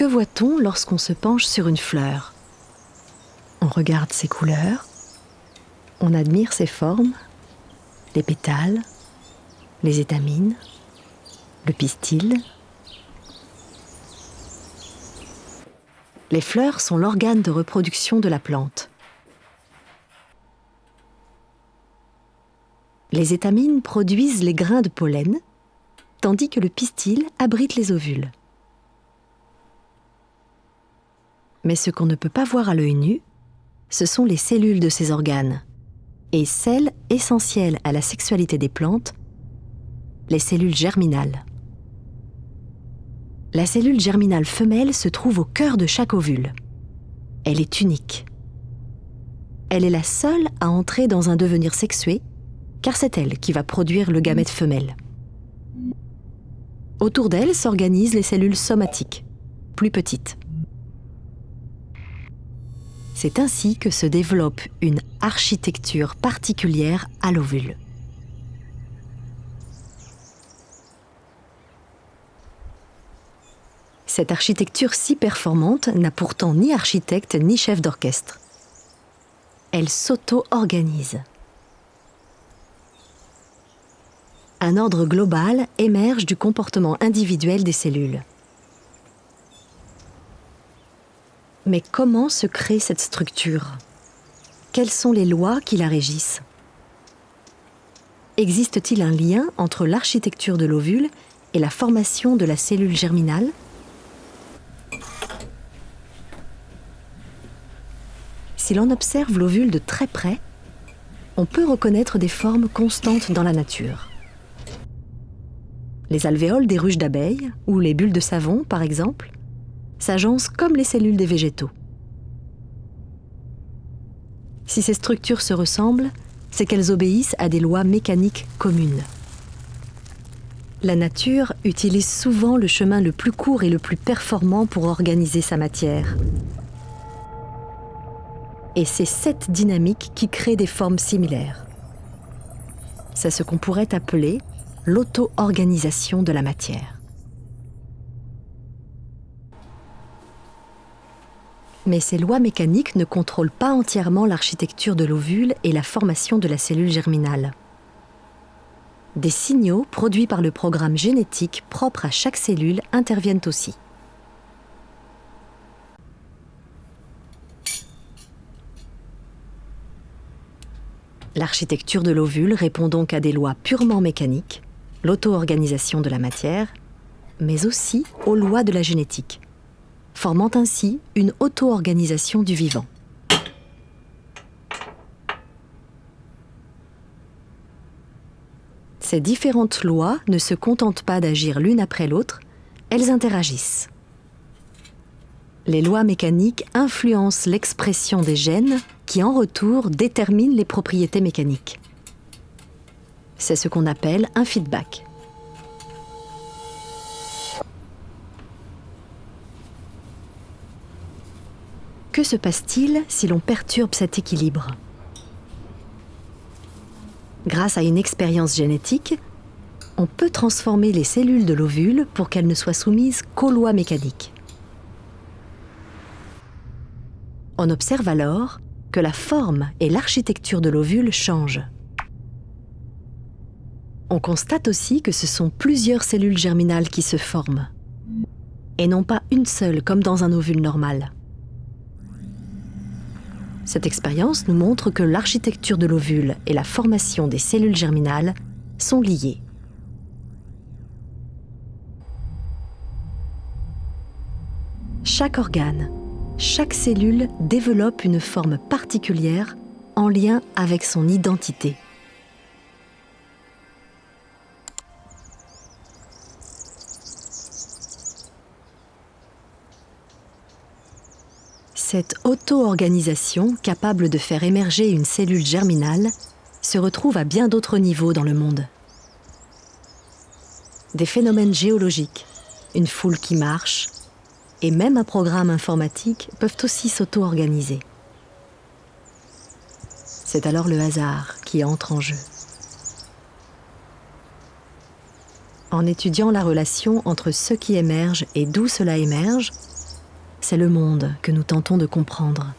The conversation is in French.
Que voit-on lorsqu'on se penche sur une fleur? On regarde ses couleurs, on admire ses formes, les pétales, les étamines, le pistil. Les fleurs sont l'organe de reproduction de la plante. Les étamines produisent les grains de pollen, tandis que le pistil abrite les ovules. Mais ce qu'on ne peut pas voir à l'œil nu, ce sont les cellules de ces organes, et celles essentielles à la sexualité des plantes, les cellules germinales. La cellule germinale femelle se trouve au cœur de chaque ovule. Elle est unique. Elle est la seule à entrer dans un devenir sexué, car c'est elle qui va produire le gamète femelle. Autour d'elle s'organisent les cellules somatiques, plus petites. C'est ainsi que se développe une architecture particulière à l'ovule. Cette architecture si performante n'a pourtant ni architecte ni chef d'orchestre. Elle s'auto-organise. Un ordre global émerge du comportement individuel des cellules. Mais comment se crée cette structure? Quelles sont les lois qui la régissent? Existe-t-il un lien entre l'architecture de l'ovule et la formation de la cellule germinale? Si l'on observe l'ovule de très près, on peut reconnaître des formes constantes dans la nature. Les alvéoles des ruches d'abeilles, ou les bulles de savon par exemple, s'agencent comme les cellules des végétaux. Si ces structures se ressemblent, c'est qu'elles obéissent à des lois mécaniques communes. La nature utilise souvent le chemin le plus court et le plus performant pour organiser sa matière, et c'est cette dynamique qui crée des formes similaires. C'est ce qu'on pourrait appeler l'auto-organisation de la matière. Mais ces lois mécaniques ne contrôlent pas entièrement l'architecture de l'ovule et la formation de la cellule germinale. Des signaux produits par le programme génétique propre à chaque cellule interviennent aussi. L'architecture de l'ovule répond donc à des lois purement mécaniques, l'auto-organisation de la matière, mais aussi aux lois de la génétique, formant ainsi une auto-organisation du vivant. Ces différentes lois ne se contentent pas d'agir l'une après l'autre, elles interagissent. Les lois mécaniques influencent l'expression des gènes qui en retour détermine les propriétés mécaniques. C'est ce qu'on appelle un feedback. Que se passe-t-il si l'on perturbe cet équilibre Grâce à une expérience génétique, on peut transformer les cellules de l'ovule pour qu'elles ne soient soumises qu'aux lois mécaniques. On observe alors que la forme et l'architecture de l'ovule changent. On constate aussi que ce sont plusieurs cellules germinales qui se forment, et non pas une seule comme dans un ovule normal. Cette expérience nous montre que l'architecture de l'ovule et la formation des cellules germinales sont liées. Chaque organe, chaque cellule développe une forme particulière en lien avec son identité. Cette auto-organisation capable de faire émerger une cellule germinale se retrouve à bien d'autres niveaux dans le monde. Des phénomènes géologiques, une foule qui marche, et même un programme informatique peuvent aussi s'auto-organiser. C'est alors le hasard qui entre en jeu. En étudiant la relation entre ce qui émerge et d'où cela émerge, c'est le monde que nous tentons de comprendre.